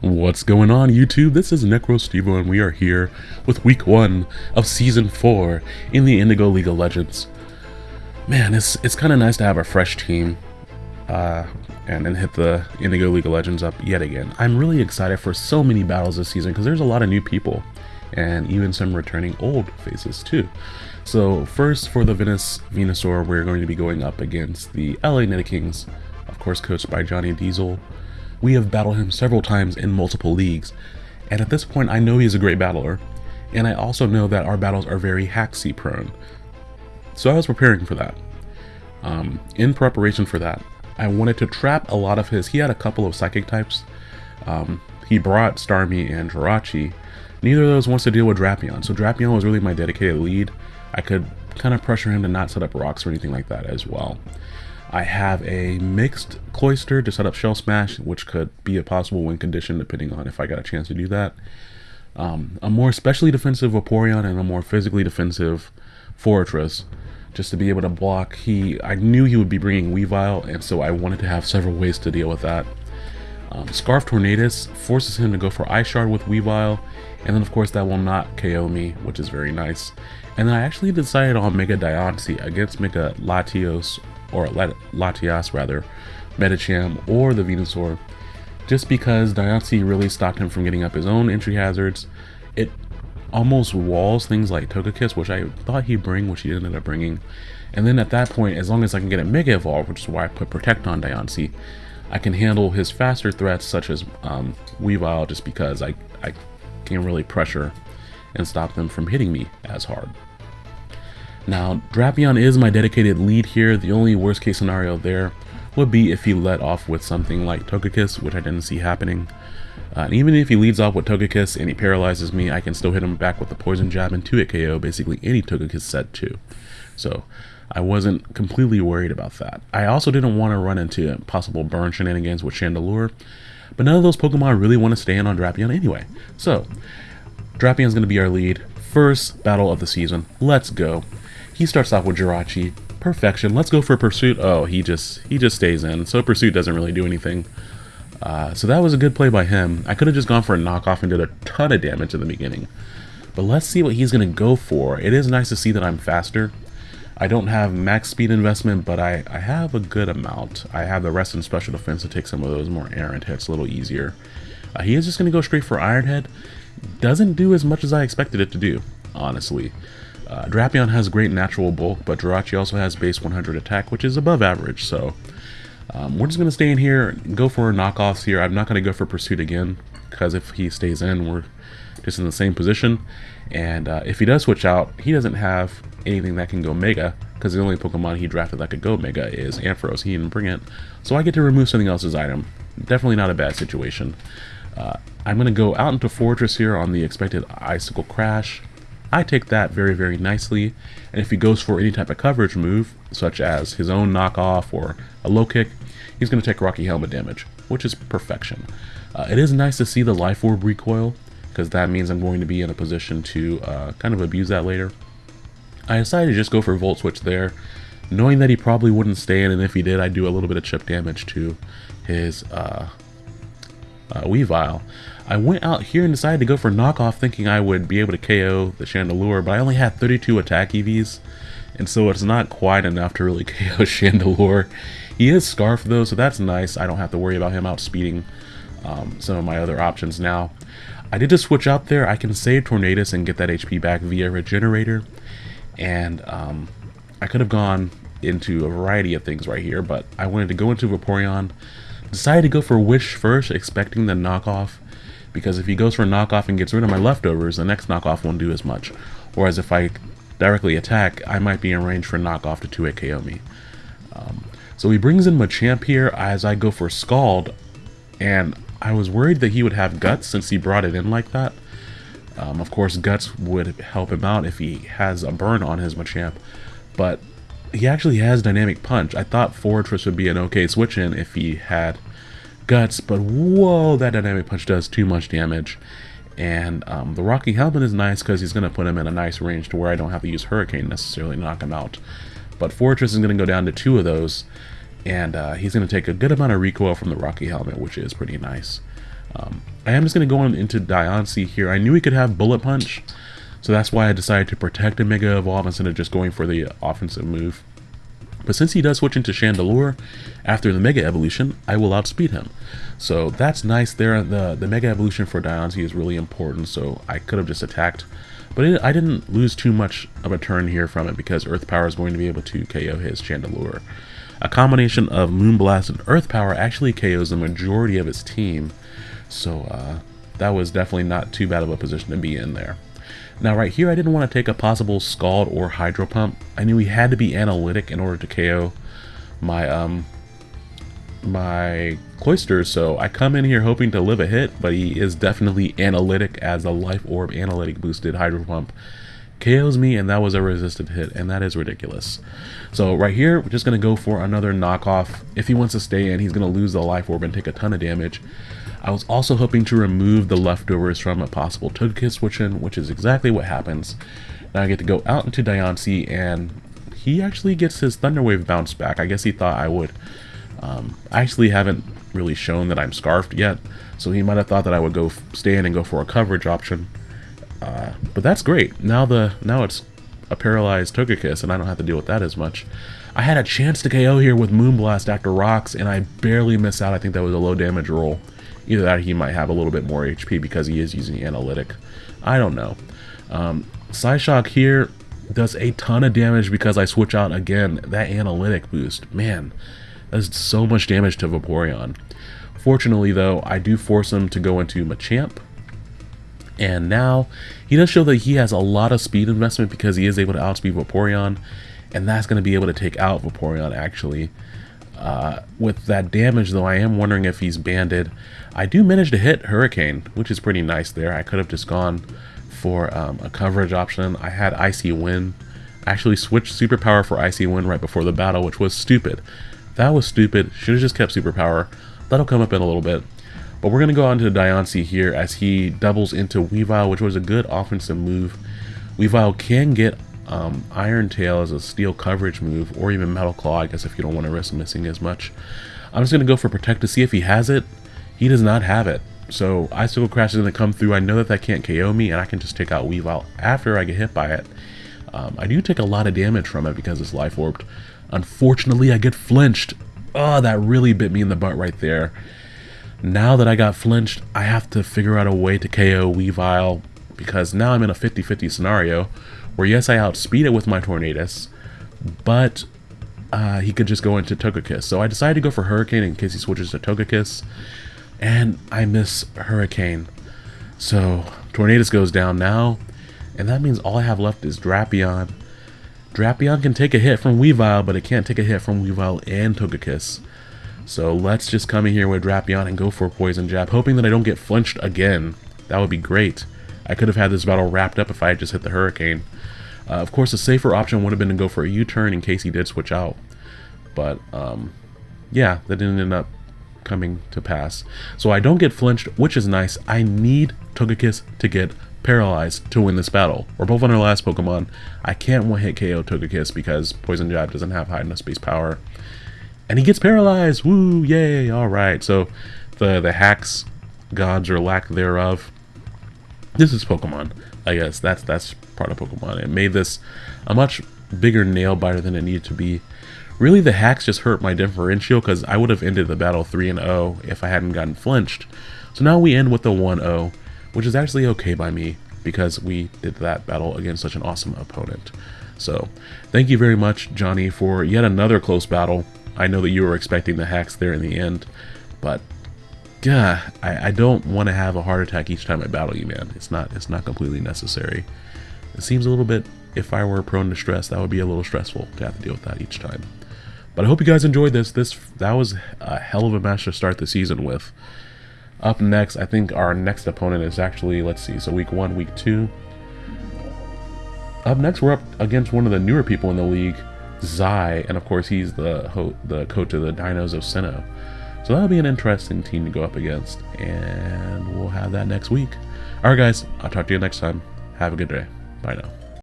What's going on YouTube? This is NecroStevo and we are here with week 1 of season 4 in the Indigo League of Legends. Man, it's it's kind of nice to have a fresh team uh, and then hit the Indigo League of Legends up yet again. I'm really excited for so many battles this season because there's a lot of new people and even some returning old faces too. So first for the Venus Venusaur, we're going to be going up against the LA Kings, of course coached by Johnny Diesel, we have battled him several times in multiple leagues, and at this point I know he is a great battler, and I also know that our battles are very Haxie prone. So I was preparing for that. Um, in preparation for that, I wanted to trap a lot of his, he had a couple of psychic types. Um, he brought Starmie and Jirachi. Neither of those wants to deal with Drapion, so Drapion was really my dedicated lead. I could kind of pressure him to not set up rocks or anything like that as well. I have a mixed Cloyster to set up Shell Smash, which could be a possible win condition depending on if I got a chance to do that. Um, a more specially defensive Vaporeon and a more physically defensive Forretress just to be able to block. He, I knew he would be bringing Weavile, and so I wanted to have several ways to deal with that. Um, Scarf Tornadus forces him to go for Ice Shard with Weavile, and then of course that will not KO me, which is very nice. And then I actually decided on Mega Diancie against Mega Latios or Latias rather, Medicham, or the Venusaur, just because Diancie really stopped him from getting up his own entry hazards. It almost walls things like Togekiss, which I thought he'd bring, which he ended up bringing. And then at that point, as long as I can get a Mega Evolve, which is why I put Protect on Diancie, I can handle his faster threats such as um, Weavile just because I, I can really pressure and stop them from hitting me as hard. Now, Drapion is my dedicated lead here. The only worst case scenario there would be if he let off with something like Togekiss, which I didn't see happening. Uh, and even if he leads off with Togekiss and he paralyzes me, I can still hit him back with the Poison Jab and 2-hit KO, basically any Togekiss set too. So I wasn't completely worried about that. I also didn't want to run into possible burn shenanigans with Chandelure, but none of those Pokemon really want to stand on Drapion anyway. So, Drapion's going to be our lead. First battle of the season. Let's go. He starts off with Jirachi. Perfection. Let's go for Pursuit. Oh, he just he just stays in. So Pursuit doesn't really do anything. Uh, so that was a good play by him. I could have just gone for a knockoff and did a ton of damage in the beginning. But let's see what he's going to go for. It is nice to see that I'm faster. I don't have max speed investment, but I, I have a good amount. I have the rest in special defense to take some of those more errant hits a little easier. Uh, he is just going to go straight for Iron Head. Doesn't do as much as I expected it to do, honestly. Uh, Drapion has great natural bulk, but Jirachi also has base 100 attack, which is above average, so um, we're just going to stay in here go for knockoffs here. I'm not going to go for Pursuit again, because if he stays in, we're just in the same position. And uh, if he does switch out, he doesn't have anything that can go Mega, because the only Pokemon he drafted that could go Mega is Ampharos. He didn't bring it, so I get to remove something else's item. Definitely not a bad situation. Uh, I'm going to go out into Forretress here on the expected Icicle Crash. I take that very, very nicely, and if he goes for any type of coverage move, such as his own knockoff or a low kick, he's going to take Rocky Helmet damage, which is perfection. Uh, it is nice to see the Life Orb recoil, because that means I'm going to be in a position to uh, kind of abuse that later. I decided to just go for Volt Switch there, knowing that he probably wouldn't stay in, and if he did, I'd do a little bit of chip damage to his uh, uh, Weavile. I went out here and decided to go for knockoff thinking I would be able to KO the Chandelure, but I only had 32 attack EVs, and so it's not quite enough to really KO Chandelure. He is Scarf though, so that's nice. I don't have to worry about him outspeeding um, some of my other options now. I did just switch out there. I can save Tornadus and get that HP back via Regenerator, and um, I could have gone into a variety of things right here, but I wanted to go into Vaporeon, decided to go for Wish first, expecting the knockoff, because if he goes for knockoff and gets rid of my leftovers, the next knockoff won't do as much. Whereas if I directly attack, I might be in range for knockoff to 2 KO me. Um, so he brings in Machamp here as I go for Scald, and I was worried that he would have Guts since he brought it in like that. Um, of course, Guts would help him out if he has a burn on his Machamp, but he actually has Dynamic Punch. I thought Forretress would be an okay switch in if he had guts, but whoa, that dynamic punch does too much damage. And um, the Rocky Helmet is nice because he's going to put him in a nice range to where I don't have to use Hurricane necessarily to knock him out. But Forretress is going to go down to two of those, and uh, he's going to take a good amount of recoil from the Rocky Helmet, which is pretty nice. Um, I am just going to go on into Diancie here. I knew he could have Bullet Punch, so that's why I decided to protect a Mega Evolve instead of just going for the offensive move. But since he does switch into Chandelure after the Mega Evolution, I will outspeed him. So that's nice there. The, the Mega Evolution for Diancie is really important, so I could have just attacked. But it, I didn't lose too much of a turn here from it because Earth Power is going to be able to KO his Chandelure. A combination of Moonblast and Earth Power actually KOs the majority of its team, so uh, that was definitely not too bad of a position to be in there. Now right here I didn't want to take a possible Scald or Hydro Pump. I knew he had to be analytic in order to KO my um my Cloyster, so I come in here hoping to live a hit, but he is definitely analytic as a Life Orb analytic boosted Hydro Pump. KOs me and that was a resisted hit and that is ridiculous. So right here we're just going to go for another knockoff. If he wants to stay in he's going to lose the life orb and take a ton of damage. I was also hoping to remove the leftovers from a possible Togekiss switch in which is exactly what happens. Now I get to go out into Diancie and he actually gets his Thunder Wave bounce back. I guess he thought I would. Um, I actually haven't really shown that I'm scarfed yet so he might have thought that I would go stay in and go for a coverage option uh, but that's great. Now the now it's a paralyzed Togekiss, and I don't have to deal with that as much. I had a chance to KO here with Moonblast after Rocks, and I barely miss out. I think that was a low damage roll. Either that he might have a little bit more HP because he is using Analytic. I don't know. Um, Psyshock here does a ton of damage because I switch out again. That Analytic boost, man, that's so much damage to Vaporeon. Fortunately, though, I do force him to go into Machamp, and now he does show that he has a lot of speed investment because he is able to outspeed Vaporeon. And that's going to be able to take out Vaporeon actually. Uh, with that damage though, I am wondering if he's banded. I do manage to hit Hurricane, which is pretty nice there. I could have just gone for um, a coverage option. I had Icy Wind. actually switched Superpower for Icy Wind right before the battle, which was stupid. That was stupid. Should have just kept Superpower. That'll come up in a little bit. But we're going to go on to Diancie here as he doubles into Weavile, which was a good offensive move. Weavile can get um, Iron Tail as a steel coverage move, or even Metal Claw, I guess if you don't want to risk missing as much. I'm just going to go for Protect to see if he has it. He does not have it. So Icicle Crash is going to come through. I know that that can't KO me, and I can just take out Weavile after I get hit by it. Um, I do take a lot of damage from it because it's Life Orbed. Unfortunately, I get flinched. Oh, that really bit me in the butt right there. Now that I got flinched, I have to figure out a way to KO Weavile because now I'm in a 50-50 scenario where yes, I outspeed it with my Tornadus, but uh, he could just go into Togekiss. So I decided to go for Hurricane in case he switches to Togekiss, and I miss Hurricane. So Tornadus goes down now, and that means all I have left is Drapion. Drapion can take a hit from Weavile, but it can't take a hit from Weavile and Togekiss. So let's just come in here with Drapion and go for Poison Jab, hoping that I don't get flinched again. That would be great. I could have had this battle wrapped up if I had just hit the Hurricane. Uh, of course, a safer option would have been to go for a U-turn in case he did switch out. But, um, yeah, that didn't end up coming to pass. So I don't get flinched, which is nice. I need Togekiss to get paralyzed to win this battle. We're both on our last Pokemon. I can't one-hit KO Togekiss because Poison Jab doesn't have high enough base power and he gets paralyzed. Woo, yay! All right, so the the hacks, gods or lack thereof. This is Pokemon. I guess that's that's part of Pokemon. It made this a much bigger nail biter than it needed to be. Really, the hacks just hurt my differential because I would have ended the battle 3 and 0 if I hadn't gotten flinched. So now we end with the 1 0, which is actually okay by me because we did that battle against such an awesome opponent. So, thank you very much, Johnny, for yet another close battle. I know that you were expecting the hacks there in the end, but yeah, I, I don't want to have a heart attack each time I battle you, man. It's not it's not completely necessary. It seems a little bit, if I were prone to stress, that would be a little stressful to have to deal with that each time. But I hope you guys enjoyed this. This That was a hell of a match to start the season with. Up next, I think our next opponent is actually, let's see, so week one, week two. Up next, we're up against one of the newer people in the league, Zai, and of course he's the the coach of the Dinos of Sinnoh. So that'll be an interesting team to go up against, and we'll have that next week. Alright guys, I'll talk to you next time. Have a good day. Bye now.